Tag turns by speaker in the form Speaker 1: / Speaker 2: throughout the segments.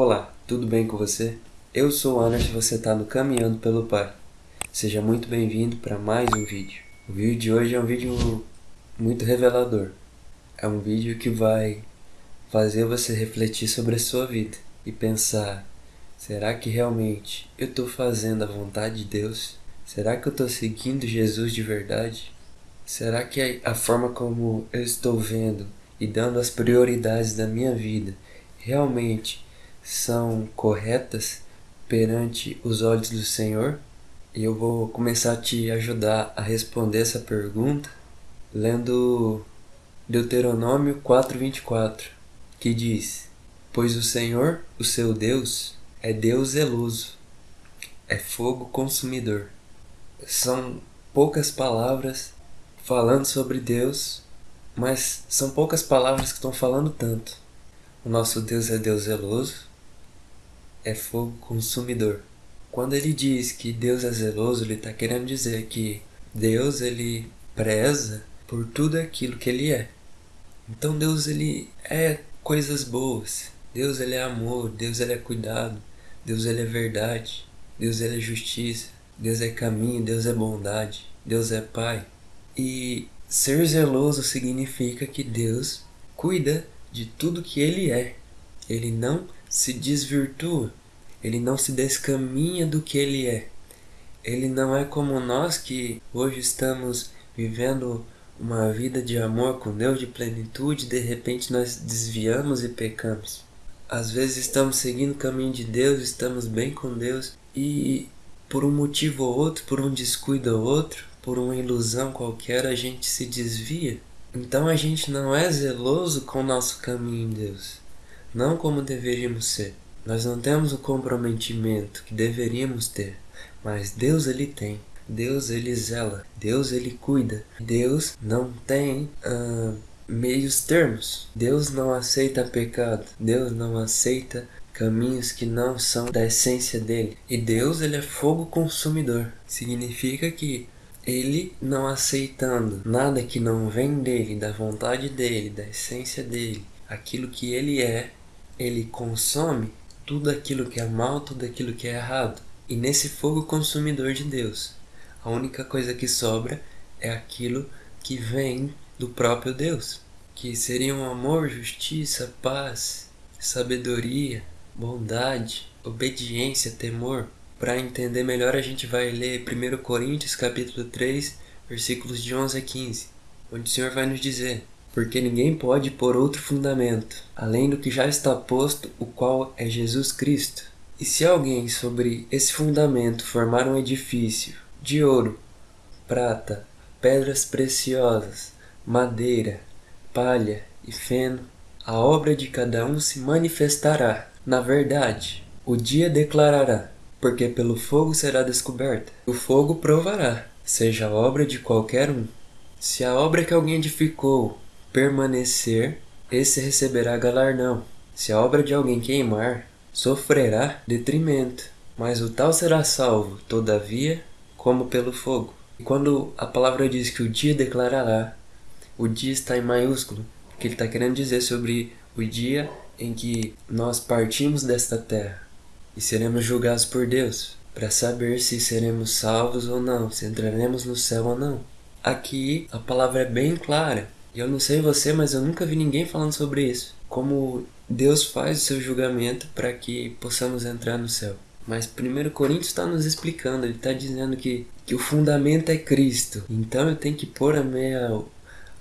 Speaker 1: Olá, tudo bem com você? Eu sou o Anderson e você está no Caminhando pelo Pai. Seja muito bem-vindo para mais um vídeo. O vídeo de hoje é um vídeo muito revelador. É um vídeo que vai fazer você refletir sobre a sua vida e pensar: será que realmente eu estou fazendo a vontade de Deus? Será que eu estou seguindo Jesus de verdade? Será que a forma como eu estou vendo e dando as prioridades da minha vida realmente são corretas perante os olhos do Senhor? E eu vou começar a te ajudar a responder essa pergunta lendo Deuteronômio 4:24, que diz: Pois o Senhor, o seu Deus, é Deus zeloso, é fogo consumidor. São poucas palavras falando sobre Deus, mas são poucas palavras que estão falando tanto. O nosso Deus é Deus zeloso, é fogo consumidor. Quando ele diz que Deus é zeloso, ele está querendo dizer que Deus ele preza por tudo aquilo que ele é. Então Deus ele é coisas boas. Deus ele é amor, Deus ele é cuidado, Deus ele é verdade, Deus ele é justiça, Deus é caminho, Deus é bondade, Deus é pai. E ser zeloso significa que Deus cuida de tudo que ele é. Ele não se desvirtua, ele não se descaminha do que ele é. Ele não é como nós que hoje estamos vivendo uma vida de amor com Deus, de plenitude, de repente nós desviamos e pecamos. Às vezes estamos seguindo o caminho de Deus, estamos bem com Deus e por um motivo ou outro, por um descuido ou outro, por uma ilusão qualquer, a gente se desvia. Então a gente não é zeloso com o nosso caminho em Deus, não como deveríamos ser. Nós não temos o comprometimento que deveríamos ter, mas Deus ele tem. Deus ele zela, Deus ele cuida. Deus não tem uh, meios termos. Deus não aceita pecado. Deus não aceita caminhos que não são da essência dele. E Deus ele é fogo consumidor. Significa que ele não aceitando nada que não vem dele, da vontade dele, da essência dele, aquilo que ele é, ele consome tudo aquilo que é mal, tudo aquilo que é errado. E nesse fogo consumidor de Deus, a única coisa que sobra é aquilo que vem do próprio Deus, que seriam amor, justiça, paz, sabedoria, bondade, obediência, temor. Para entender melhor, a gente vai ler 1 Coríntios capítulo 3, versículos de 11 a 15, onde o Senhor vai nos dizer: Porque ninguém pode pôr outro fundamento, além do que já está posto, o qual é Jesus Cristo. E se alguém sobre esse fundamento formar um edifício, de ouro, prata, pedras preciosas, madeira, palha e feno, a obra de cada um se manifestará. Na verdade, o dia declarará, porque pelo fogo será descoberta. O fogo provará, seja a obra de qualquer um. Se a obra que alguém edificou permanecer, esse receberá galardão. Se a obra de alguém queimar, sofrerá detrimento. Mas o tal será salvo, todavia, como pelo fogo. E quando a palavra diz que o dia declarará, o dia está em maiúsculo, porque ele está querendo dizer sobre o dia em que nós partimos desta terra e seremos julgados por Deus, para saber se seremos salvos ou não, se entraremos no céu ou não. Aqui a palavra é bem clara. Eu não sei você, mas eu nunca vi ninguém falando sobre isso. Como Deus faz o seu julgamento para que possamos entrar no céu. Mas 1 Coríntios está nos explicando, ele está dizendo que, que o fundamento é Cristo. Então eu tenho que pôr a minha,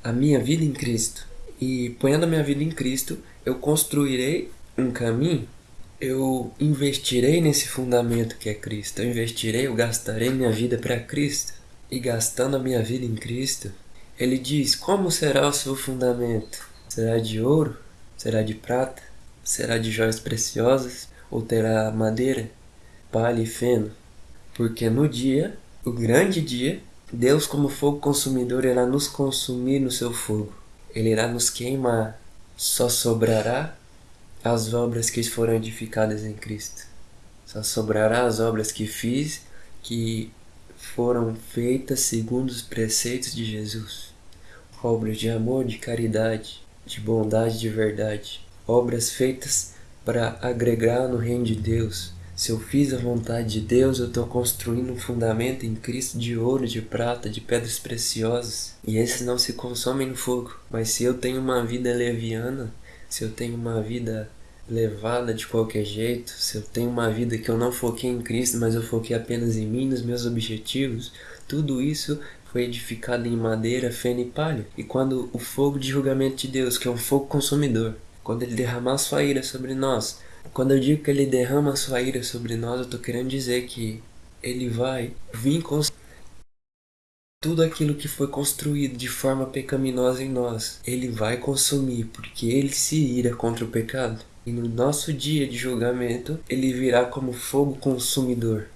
Speaker 1: a minha vida em Cristo. E ponhando a minha vida em Cristo, eu construirei um caminho, eu investirei nesse fundamento que é Cristo. Eu investirei, eu gastarei minha vida para Cristo. E gastando a minha vida em Cristo, ele diz: Como será o seu fundamento? Será de ouro? Será de prata? Será de joias preciosas? Ou terá madeira? palha e feno, porque no dia, o grande dia, Deus, como fogo consumidor, irá nos consumir no seu fogo. Ele irá nos queimar. Só sobrará as obras que foram edificadas em Cristo. Só sobrará as obras que fiz, que foram feitas segundo os preceitos de Jesus. Obras de amor, de caridade, de bondade, de verdade. Obras feitas para agregar no reino de Deus. Se eu fiz a vontade de Deus, eu estou construindo um fundamento em Cristo de ouro, de prata, de pedras preciosas. E esses não se consomem no fogo. Mas se eu tenho uma vida leviana, se eu tenho uma vida levada de qualquer jeito, se eu tenho uma vida que eu não foquei em Cristo, mas eu foquei apenas em mim, nos meus objetivos, tudo isso foi edificado em madeira, feno e palha. E quando o fogo de julgamento de Deus, que é um fogo consumidor, quando ele derramar sua ira sobre nós, quando eu digo que ele derrama sua ira sobre nós, eu estou querendo dizer que ele vai vir com tudo aquilo que foi construído de forma pecaminosa em nós, ele vai consumir, porque ele se ira contra o pecado. E no nosso dia de julgamento, ele virá como fogo consumidor.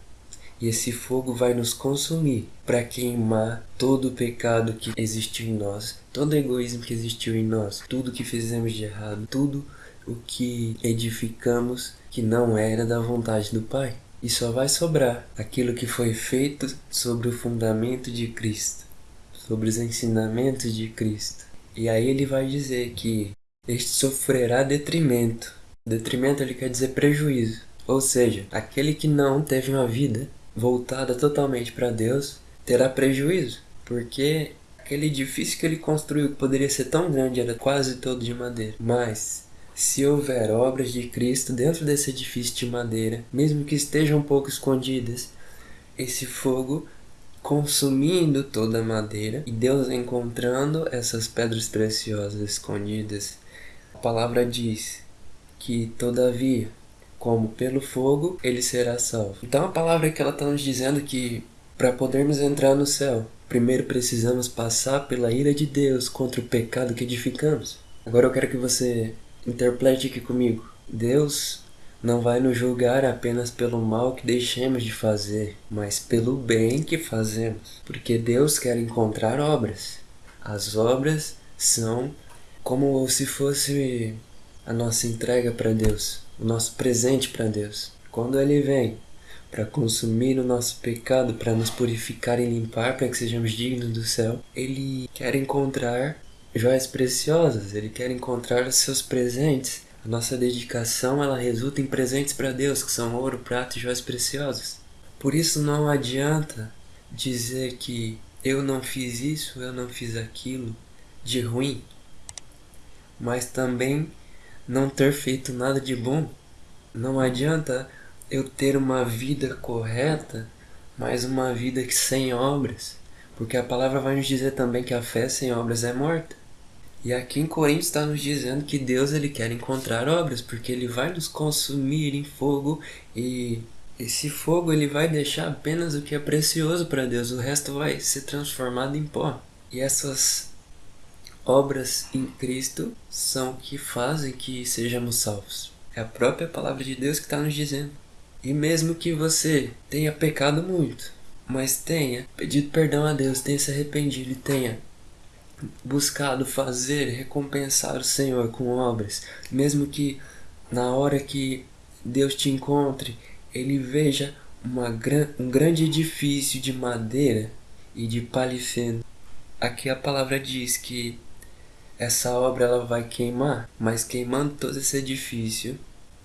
Speaker 1: E esse fogo vai nos consumir para queimar todo o pecado que existiu em nós, todo o egoísmo que existiu em nós, tudo que fizemos de errado, tudo o que edificamos que não era da vontade do Pai. E só vai sobrar aquilo que foi feito sobre o fundamento de Cristo, sobre os ensinamentos de Cristo. E aí ele vai dizer que este sofrerá detrimento Detrimento ele quer dizer prejuízo. Ou seja, aquele que não teve uma vida voltada totalmente para Deus terá prejuízo, porque aquele edifício que ele construiu que poderia ser tão grande era quase todo de madeira. Mas se houver obras de Cristo dentro desse edifício de madeira, mesmo que estejam um pouco escondidas, esse fogo consumindo toda a madeira e Deus encontrando essas pedras preciosas escondidas. A palavra diz que, todavia, como pelo fogo, ele será salvo. Então a palavra que ela está nos dizendo que para podermos entrar no céu, primeiro precisamos passar pela ira de Deus contra o pecado que edificamos. Agora eu quero que você interprete aqui comigo. Deus não vai nos julgar apenas pelo mal que deixemos de fazer, mas pelo bem que fazemos. Porque Deus quer encontrar obras. As obras são como se fosse a nossa entrega para Deus, o nosso presente para Deus. Quando Ele vem para consumir o nosso pecado, para nos purificar e limpar, para que sejamos dignos do céu, Ele quer encontrar joias preciosas, Ele quer encontrar os seus presentes. A nossa dedicação ela resulta em presentes para Deus, que são ouro, prata e joias preciosas. Por isso não adianta dizer que eu não fiz isso, eu não fiz aquilo de ruim, mas também não ter feito nada de bom. Não adianta eu ter uma vida correta, mas uma vida sem obras. Porque a palavra vai nos dizer também que a fé sem obras é morta. E aqui em Coríntios está nos dizendo que Deus ele quer encontrar obras, porque ele vai nos consumir em fogo e esse fogo ele vai deixar apenas o que é precioso para Deus, o resto vai ser transformado em pó. E essas obras em Cristo são que fazem que sejamos salvos. É a própria palavra de Deus que está nos dizendo. E mesmo que você tenha pecado muito, mas tenha pedido perdão a Deus, tenha se arrependido e tenha buscado fazer, recompensar o Senhor com obras, mesmo que na hora que Deus te encontre, Ele veja uma, um grande edifício de madeira e de palifeno. Aqui a palavra diz que essa obra ela vai queimar, mas queimando todo esse edifício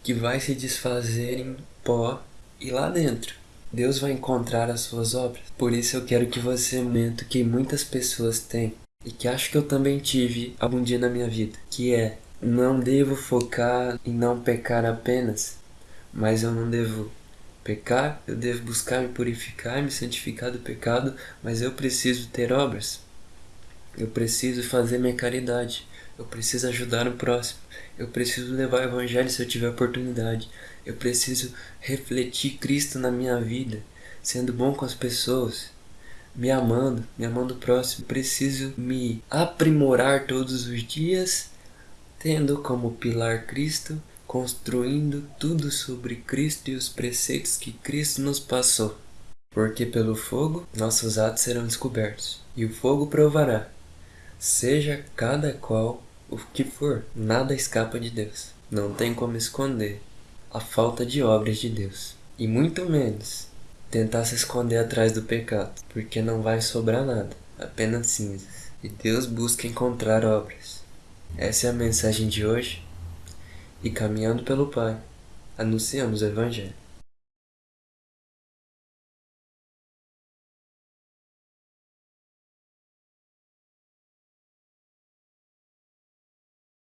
Speaker 1: que vai se desfazer em pó e lá dentro Deus vai encontrar as suas obras. Por isso eu quero que você momento que muitas pessoas têm e que acho que eu também tive algum dia na minha vida, que é não devo focar em não pecar apenas, mas eu não devo pecar, eu devo buscar me purificar, me santificar do pecado, mas eu preciso ter obras. Eu preciso fazer minha caridade. Eu preciso ajudar o próximo. Eu preciso levar o evangelho se eu tiver oportunidade. Eu preciso refletir Cristo na minha vida, sendo bom com as pessoas, me amando, me amando o próximo. Eu preciso me aprimorar todos os dias, tendo como pilar Cristo, construindo tudo sobre Cristo e os preceitos que Cristo nos passou. Porque pelo fogo nossos atos serão descobertos, e o fogo provará Seja cada qual o que for, nada escapa de Deus. Não tem como esconder a falta de obras de Deus. E muito menos tentar se esconder atrás do pecado, porque não vai sobrar nada, apenas cinzas. E Deus busca encontrar obras. Essa é a mensagem de hoje. e caminhando pelo Pai, anunciamos o Evangelho.